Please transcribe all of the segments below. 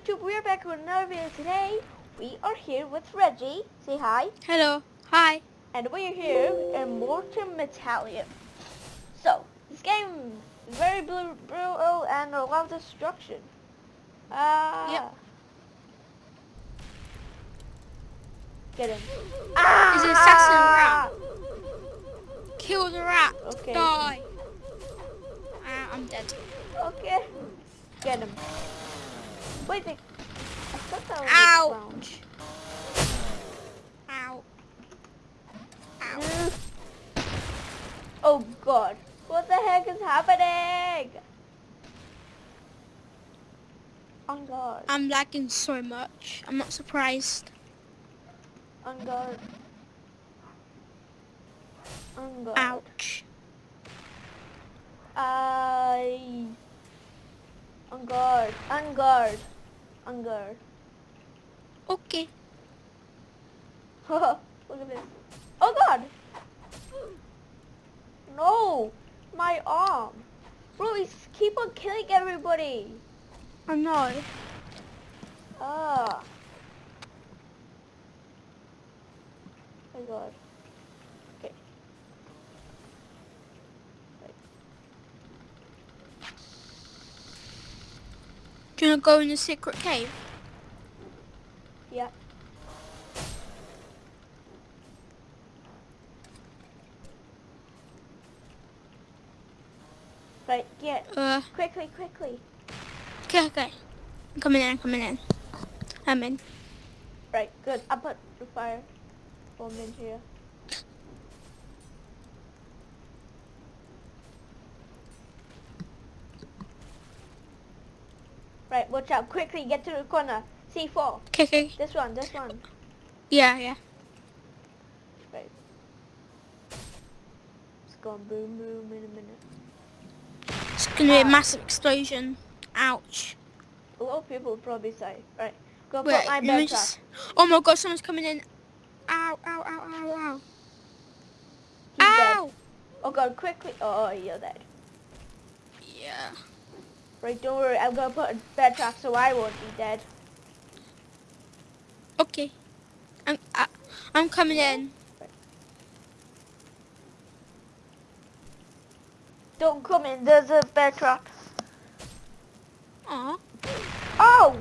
YouTube? We're back with another video today. We are here with Reggie. Say hi. Hello. Hi. And we're here in Mortem Metallum. So, this game is very brutal and a lot of destruction. Ah. Yep. Get him. Ah! It's an assassin rat. Kill the rat. Okay. Die. Ah, I'm dead. Okay. Get him. Wait, they... I thought that was Ouch. Ow. Ow. clown. Oh god. What the heck is happening? On guard. I'm lagging so much. I'm not surprised. On guard. On guard. Ouch. I. On guard. On guard. Guard. Okay. Look at this. Oh god! No! My arm! Bro, he's keep on killing everybody! I know. Ah. My god. Okay. Do you want to go in the secret cave? Yeah. Right, get Uh, quickly, quickly. okay, okay. I'm coming in, I'm coming in. I'm in. Right, good. I put the fire bomb in here. Right, watch out. Quickly, get to the corner. C4. Okay, okay. This one, this one. Yeah, yeah. Right. It's going boom, boom in a minute. It's gonna be a Ah. massive explosion. Ouch. A lot of people would probably say, right, go Wait, put my bed just... Oh my god, someone's coming in. Ow, ow, ow, ow, ow. He's dead. Oh god, quickly. Oh, you're dead. Right, don't worry. I'm gonna put a bed trap so I won't be dead. Okay. I'm I, I'm coming in. Don't come in. There's a bed trap. Aw. Oh!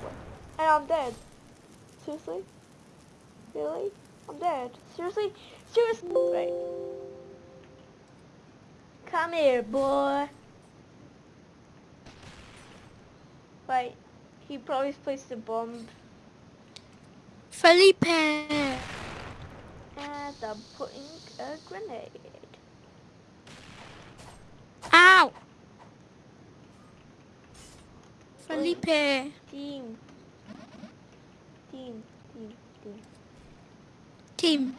And I'm dead. Seriously? Really? I'm dead. Seriously? Seriously? Right. Come here, boy. Right. He probably placed a bomb Felipe. and I'm putting a grenade. Ow. Felipe. Team. Team. Team. Team. Team.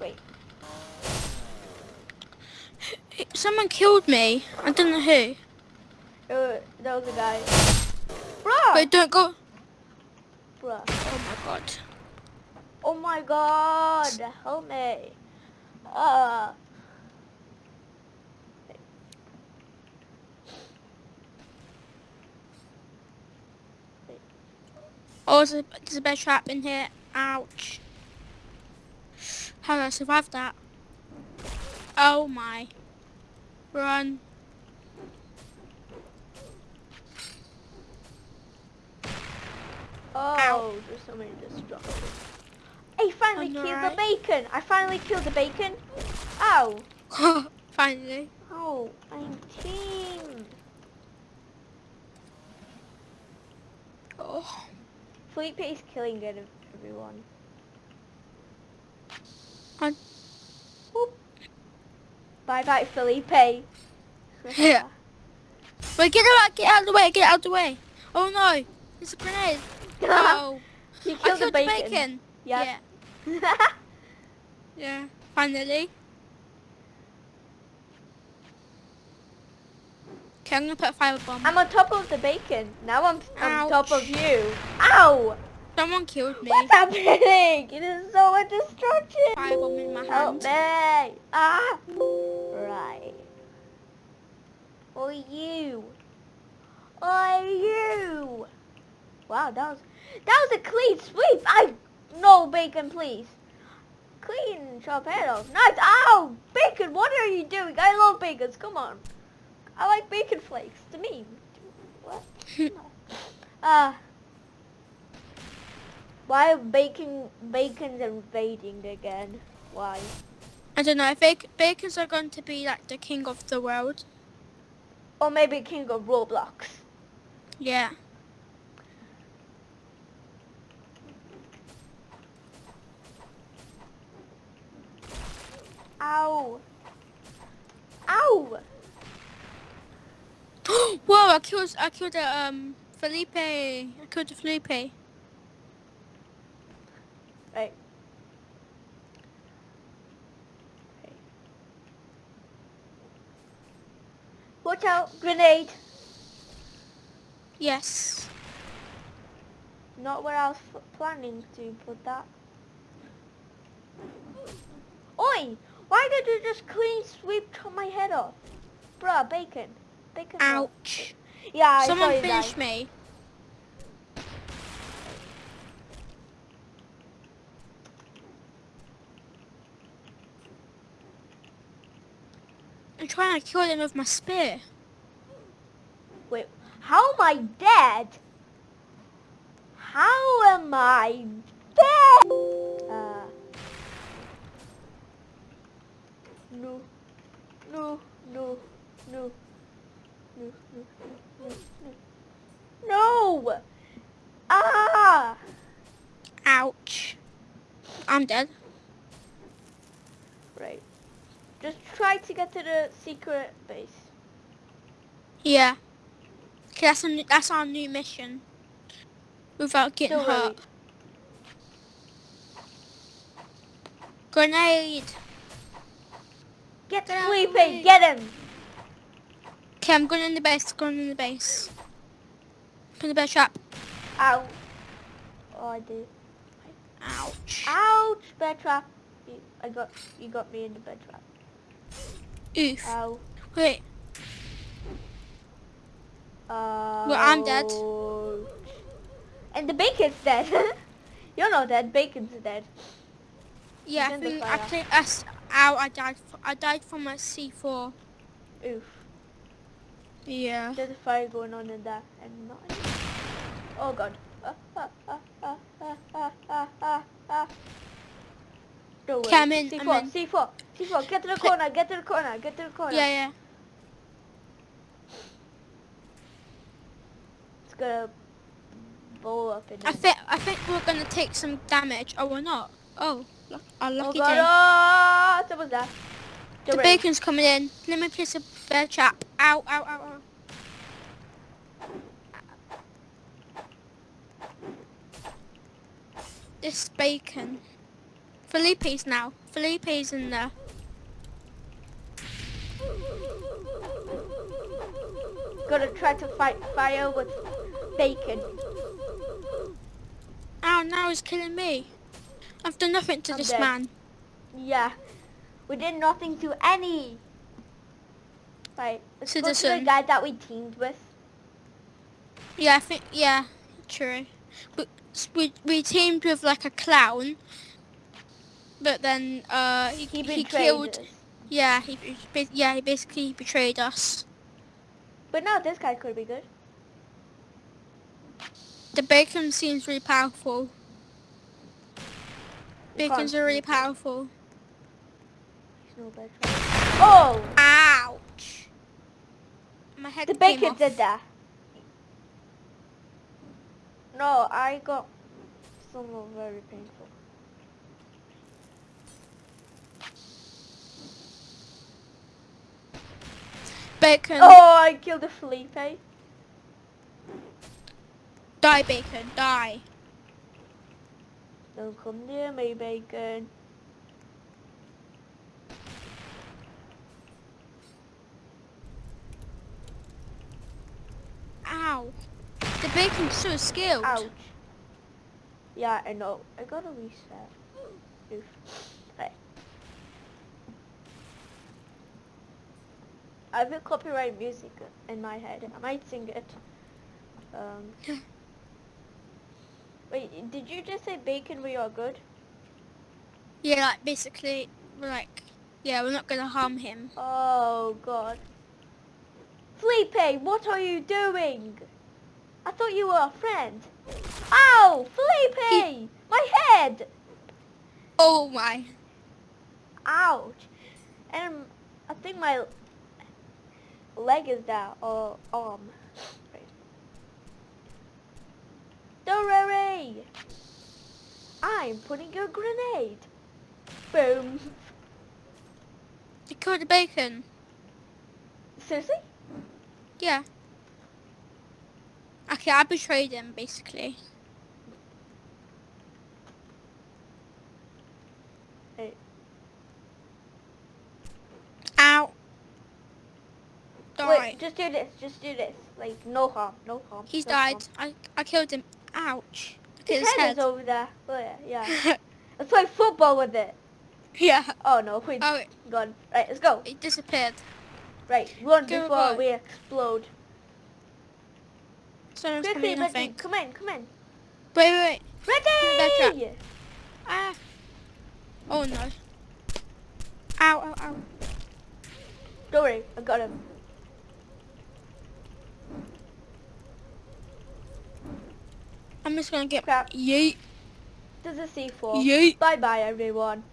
Wait. Someone killed me. I don't know who. Uh, that was a guy. Bruh! Wait, don't go. Bruh. Oh my god. Oh my god, help me. Uh, Oh, there's a, there's a bear trap in here. Ouch. How did I survive that? Oh my. Run. oh, there's so many destruction. I finally killed right. the bacon. I finally killed the bacon. Ow. Oh. Finally. Oh, I'm team. Oh. Felipe is killing everyone. On. Whoop. Bye bye, Felipe. Yeah. Wait, get out, get out of the way, get out of the way. Oh no, it's a grenade. Uh-huh. Oh, you I killed, killed the bacon. Yeah, Yeah. yeah, finally. Okay, I'm gonna put a fire bomb. I'm on top of the bacon. Now I'm on top of you. Ow! Someone killed me. What's happening? It is so much destruction. Fire bomb in my Help hand. me. Ah! Right. you? Are you? Wow, that was that was a clean sweep. I no bacon, please. Clean off. Nice. Ow, bacon. What are you doing? I love bacons. Come on. I like bacon flakes. To me. What? Uh, why are bacon bacon's invading again? Why? I don't know. I think bacons are going to be like the king of the world. Or maybe king of Roblox. Yeah. Ow. Ow. Whoa! I killed. I killed a um Felipe. I killed a Felipe. Right. Watch out, grenade. Yes. Not where I was planning to put that. Oi! Why did you just clean sweep my head off? Bruh, bacon. Bacon. Ouch. Yeah, I Someone you finish me. I'm trying to kill him with my spear. Wait, how am I dead? How am I dead? Uh, no, no, no, no, no, no, no, no, no! Ah! Ouch. I'm dead. Just try to get to the secret base. Yeah. Okay, that's, a, new- that's our new mission. Without getting hurt. Grenade. Get Get out the Felipe, get him! Okay, I'm going in the base. Going in the base. Put the bear trap. Ow. Oh, I did. Ouch. Ouch, bear trap. You, I got, you got me in the bear trap. Oof. Ow. Wait. Uh, I'm dead. And the bacon's dead. You're not dead. Bacon's dead. Yeah, I think I think that's ow. I died. I died from a C4. Oof. Yeah. There's a fire going on in there. And not. Oh god. Ah, ah, ah, ah, ah, ah, ah, ah, ah. Don't worry. In, C4, I'm in. C4, C4. Get to the corner. Get to the corner. Get to the corner. Yeah, yeah. It's gonna blow up in I think I think we're gonna take some damage. Oh, we're not. Oh, our Oh lucky god. day. Oh, someone's there. The Get ready. bacon's coming in. Let me place a bear trap. Ow, ow, ow, ow. This bacon. Felipe's now. Felipe's in there. Gonna try to fight fire with bacon. Ow, now he's killing me. I've done nothing to I'm this dead. man. Yeah. We did nothing to any. Right. Let's go to the guy that we teamed with. Yeah, I think, yeah, true. But we, we teamed with like a clown. But then, uh, he, He he, killed, us. yeah, he, yeah, he basically betrayed us. But now this guy could be good. The bacon seems really powerful. We Bacons are really powerful. No. Oh! Ouch! My head The bacon did that. No, I got someone very painful. Bacon, Oh, I killed a Felipe. die bacon, die. Don't come near me, bacon. Ow. The bacon's so skilled. Ouch. Yeah, I know. I gotta reset. Oof. Right. I have a copyright music in my head. I might sing it. Um, wait, did you just say bacon we are good? Yeah, like basically, like, yeah, we're not gonna harm him. Oh god. Felipe, what are you doing? I thought you were a friend. Ow! Felipe! My head! Oh my. Ouch. And I think my leg is down, or uh, arm. Right. Don't worry! I'm putting a grenade. Boom. You killed the bacon. Seriously? Yeah. Okay, I betrayed him, basically. Hey. Ow. Die. Wait, just do this. Just do this. Like, no harm. No harm. He's no died. harm. I, I killed him. Ouch. His, his head, head. is over there. Oh, yeah. yeah. Let's play football with it. yeah. Oh, no. Wait. Oh, it, Gone. Right, let's go. it disappeared. Right, run Go, before we explode. Someone's Quickly, in, Reggie, come in, come in. Wait, wait, wait. Ready! Ah. Oh no. Ow, ow, ow. Don't worry, I got him. I'm just gonna get Crap. yeet. There's a C4. Yeet. Bye bye, everyone.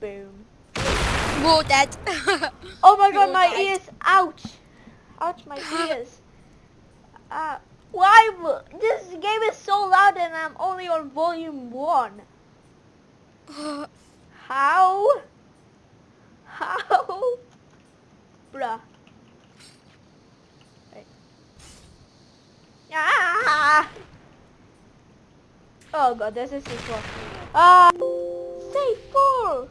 Boom. We're all dead. Oh my god, my ears! Ouch! Ouch, my ears. Uh, why? This game is so loud and I'm only on volume 1. How? How? Bruh. Right. Ah! Oh god, there's a C4. Ah! C4!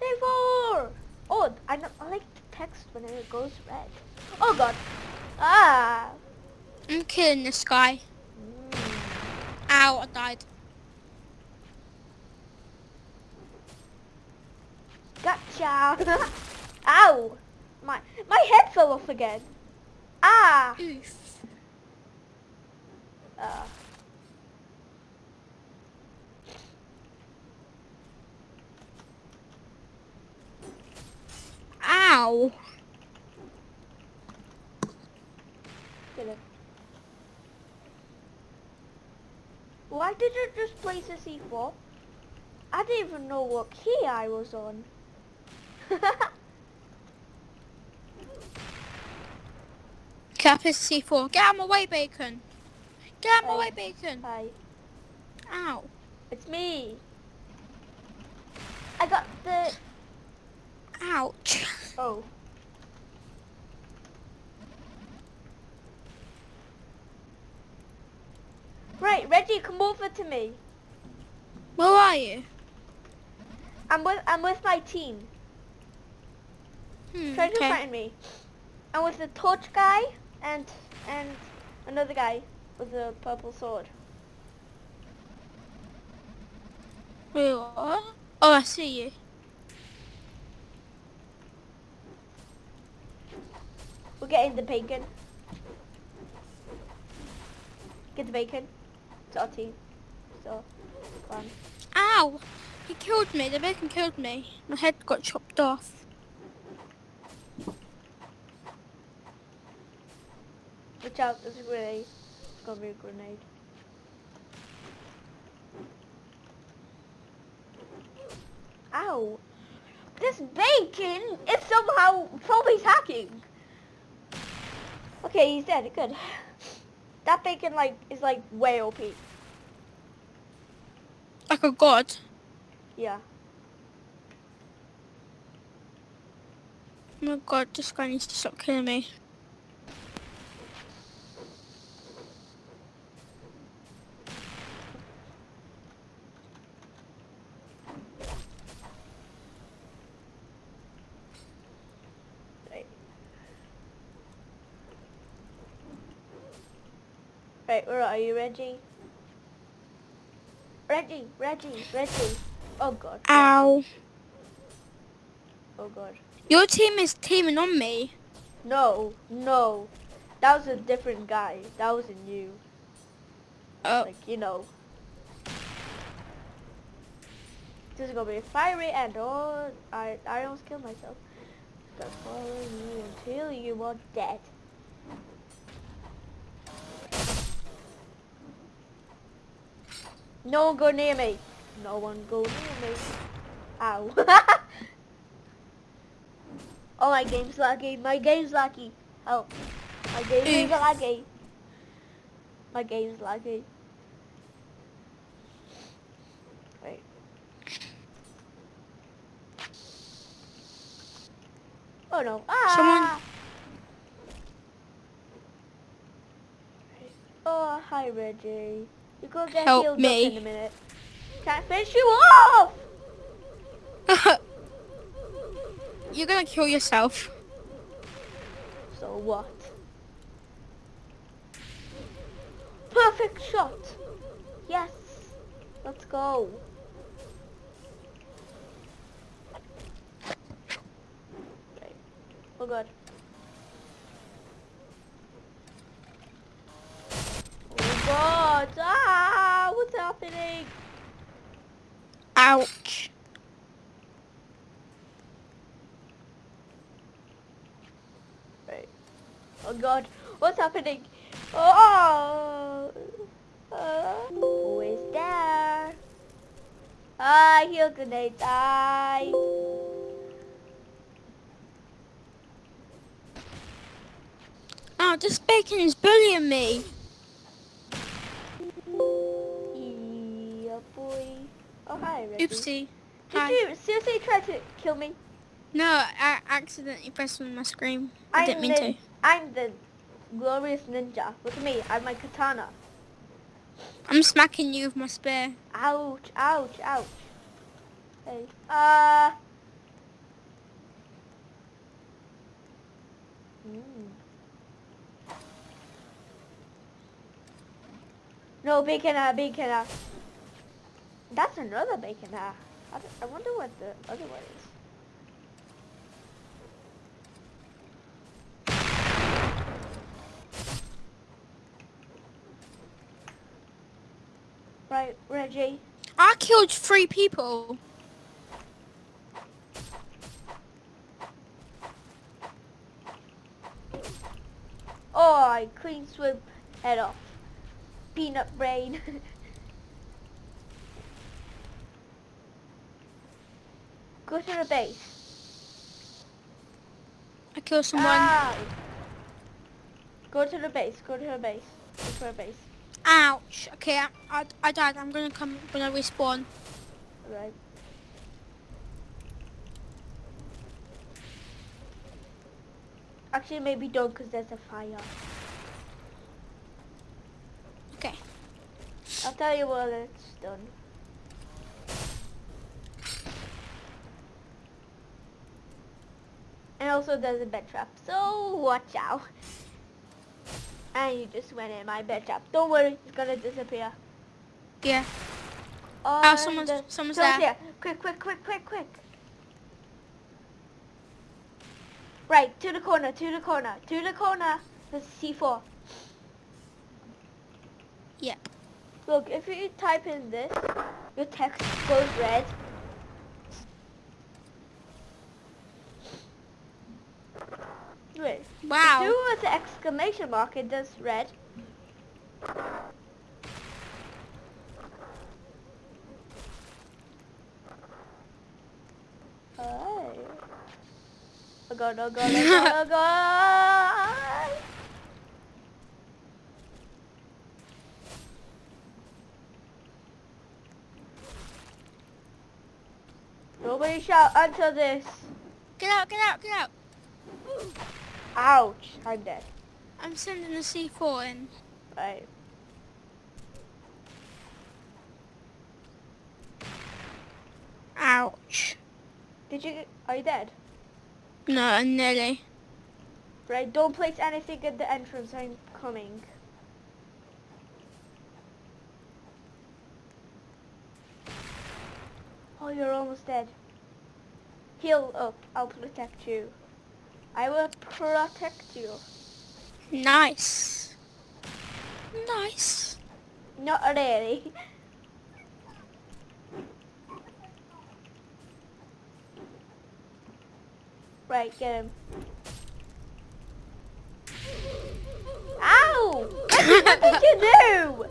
C4! Oh, I, know, I like the text when it goes red. Oh god. Ah! I'm killing this guy. Mm. Ow, I died. Gotcha! Ow! My my head fell off again. Ah! Oof. Uh. Why did you just place a C4? I didn't even know what key I was on. Cap is C4. Get out of my way, bacon. Get out of my way, bacon. Hi, Ow. it's me. I got the... Ouch. Oh. Right, Reggie, come over to me. Where are you? I'm with I'm with my team. Hmm, Try to okay. find me. I'm with the torch guy and and another guy with a purple sword. Wait, what? Oh, I see you. We're getting the bacon. Get the bacon. It's our team. So, come on. Ow! He killed me. The bacon killed me. My head got chopped off. Watch out, there's a grenade. It's gonna be a grenade. Ow! This bacon is somehow probably hacking. Okay, he's dead. Good. That bacon like is like way OP. Like a god. Yeah. Oh my god, this guy needs to stop killing me. Right. Right, where are you, Reggie? Reggie, Reggie, Reggie. Oh god. Ow. Oh god. Your team is teaming on me. No, no. That was a different guy. That wasn't you. Oh, Like, you know. This is gonna be a fiery end. Oh, I, I almost killed myself. Gonna follow you until you are dead. No one go near me. No one go near me. Ow. oh, my game's laggy. My game's laggy. Help. My game is laggy. My game's laggy. Wait. Oh no. Ah! Someone- Oh, hi Reggie. You go get Help healed me. up in a minute. Can't finish you off! you're gonna kill yourself. So what? Perfect shot! Yes! Let's go. Okay. Oh god. Ouch. Right. Oh god, what's happening? Oh! Uh, who is there? Ah, he'll gonna die. Oh, this bacon is bullying me. Yeah, boy. Oh, hi, Reggie. Oopsie. Did Hi. you seriously try to kill me? No, I accidentally pressed on my screen. I didn't mean to. I'm the glorious ninja. Look at me, I have my katana. I'm smacking you with my spear. Ouch, ouch, ouch. Hey. Uh. Mm. No, bacon, bacon. That's another bacon, uh. I, I wonder what the other one is. Right, Reggie. I killed three people. Oh, I clean sweep head off. Peanut brain. To the base. I killed someone. Ah. Go to the base. Go to the base. Go to the base. Ouch. Okay, I, I, I died. I'm gonna come. gonna respawn. Right. Actually, maybe don't, cause there's a fire. Okay. I'll tell you when it's done. Also there's a bed trap, so watch out. And you just went in my bed trap. Don't worry, it's gonna disappear. Yeah. Oh, Oh, someone's- someone's there. here. Quick, quick, quick, quick, quick. Right, to the corner, to the corner, to the corner. There's C4. Yep. Look, if you type in this, your text goes red. Wow. Do with the exclamation mark, it does red. Oh. Oh god, oh god, oh god, oh god! Nobody shout until this. Get out, get out, get out. Ouch, I'm dead. I'm sending the C4 in. Right. Ouch. Did you, are you dead? No, nearly. Right, don't place anything at the entrance, I'm coming. Oh, you're almost dead. Heal up. I'll protect you. I will protect you. Nice. Nice. Not really. Right, get him. Ow! What did you do?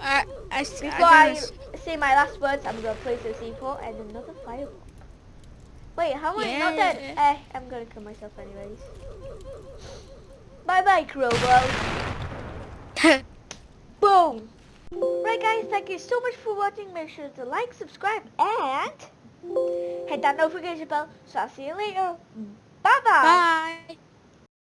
Uh, I, s- Before I I say my last words, I'm gonna place a C4 and another fireball. Wait, how am I not dead? Eh, I'm gonna kill myself anyways. Bye bye, Crowbar. Boom! Right guys, thank you so much for watching. Make sure to like, subscribe, and hit that notification bell. So I'll see you later. Bye-bye. Bye.